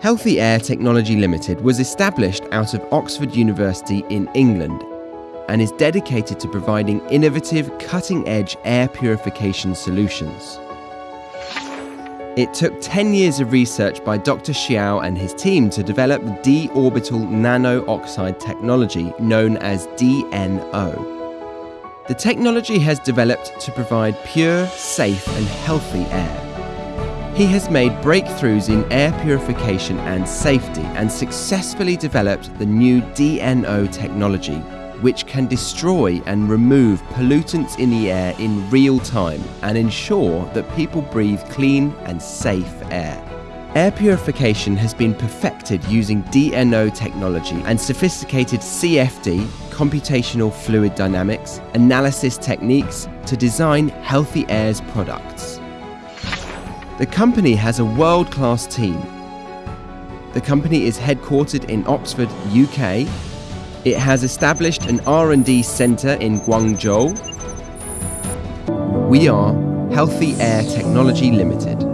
Healthy Air Technology Limited was established out of Oxford University in England and is dedicated to providing innovative, cutting edge air purification solutions. It took 10 years of research by Dr. Xiao and his team to develop the d orbital nano oxide technology known as DNO. The technology has developed to provide pure, safe, and healthy air. He has made breakthroughs in air purification and safety and successfully developed the new DNO technology, which can destroy and remove pollutants in the air in real time and ensure that people breathe clean and safe air. Air purification has been perfected using DNO technology and sophisticated CFD, computational fluid dynamics, analysis techniques to design Healthy Air's products. The company has a world-class team. The company is headquartered in Oxford, UK. It has established an R&D centre in Guangzhou. We are Healthy Air Technology Limited.